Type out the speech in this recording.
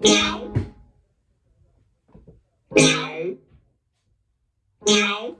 Meow. Meow. Meow.